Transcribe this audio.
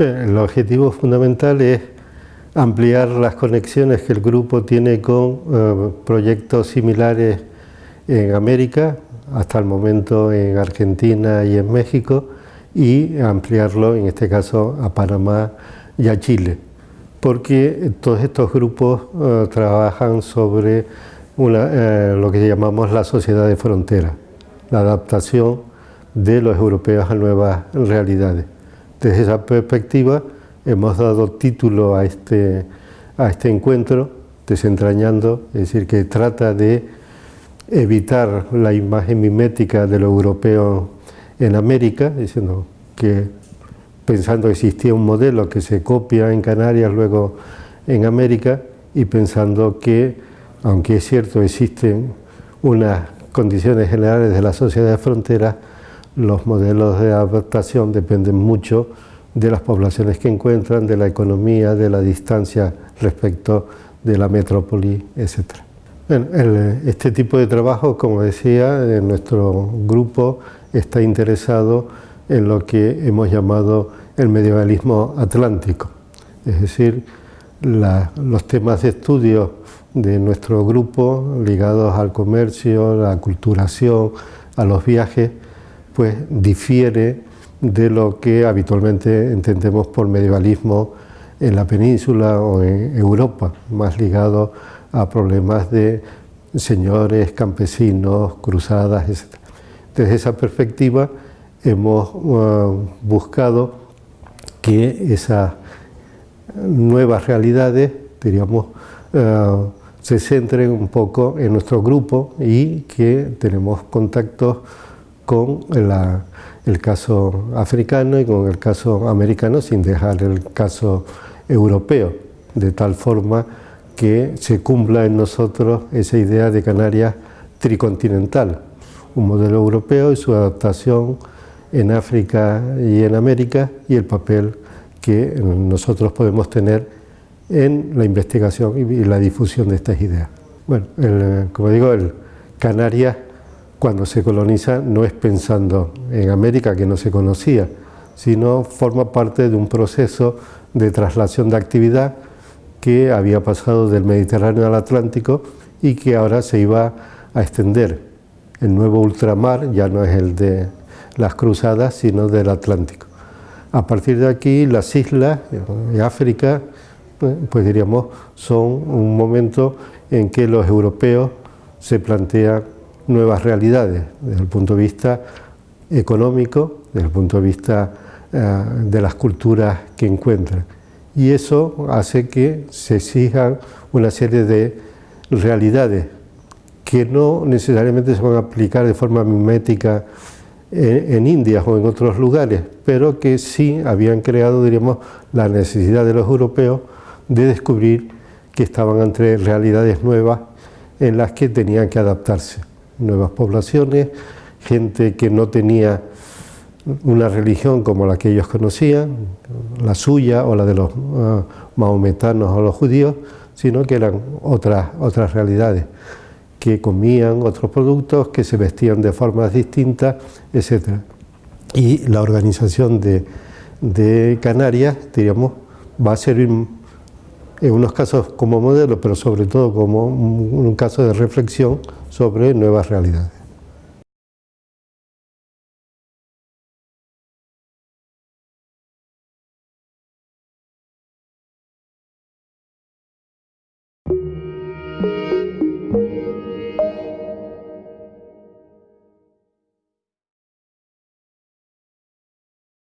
El objetivo fundamental es ampliar las conexiones que el grupo tiene con eh, proyectos similares en América, hasta el momento en Argentina y en México, y ampliarlo, en este caso, a Panamá y a Chile, porque todos estos grupos eh, trabajan sobre eh, lo que llamamos la sociedad de frontera, la adaptación de los europeos a nuevas realidades. Desde esa perspectiva hemos dado título a este, a este encuentro, desentrañando, es decir, que trata de evitar la imagen mimética de lo europeo en América, diciendo que pensando que existía un modelo que se copia en Canarias, luego en América, y pensando que, aunque es cierto, existen unas condiciones generales de la sociedad de fronteras, los modelos de adaptación dependen mucho de las poblaciones que encuentran, de la economía, de la distancia respecto de la metrópoli, etc. este tipo de trabajo, como decía, en nuestro grupo está interesado en lo que hemos llamado el medievalismo atlántico, es decir, los temas de estudio de nuestro grupo ligados al comercio, la culturación, a los viajes, pues difiere de lo que habitualmente entendemos por medievalismo en la península o en Europa, más ligado a problemas de señores, campesinos, cruzadas, etc. Desde esa perspectiva hemos uh, buscado que esas nuevas realidades, diríamos, uh, se centren un poco en nuestro grupo y que tenemos contactos con el caso africano y con el caso americano sin dejar el caso europeo, de tal forma que se cumpla en nosotros esa idea de Canarias tricontinental, un modelo europeo y su adaptación en África y en América y el papel que nosotros podemos tener en la investigación y la difusión de estas ideas. Bueno, como digo, el Canarias cuando se coloniza no es pensando en América que no se conocía, sino forma parte de un proceso de traslación de actividad que había pasado del Mediterráneo al Atlántico y que ahora se iba a extender. El nuevo ultramar ya no es el de las cruzadas, sino del Atlántico. A partir de aquí, las islas de África, pues diríamos, son un momento en que los europeos se plantean nuevas realidades desde el punto de vista económico, desde el punto de vista eh, de las culturas que encuentran. Y eso hace que se exijan una serie de realidades que no necesariamente se van a aplicar de forma mimética en, en India o en otros lugares, pero que sí habían creado, diríamos, la necesidad de los europeos de descubrir que estaban entre realidades nuevas en las que tenían que adaptarse nuevas poblaciones, gente que no tenía una religión como la que ellos conocían, la suya o la de los uh, maometanos o los judíos, sino que eran otras, otras realidades, que comían otros productos, que se vestían de formas distintas, etc. Y la organización de, de Canarias, diríamos, va a servir en unos casos como modelo, pero sobre todo como un caso de reflexión sobre nuevas realidades.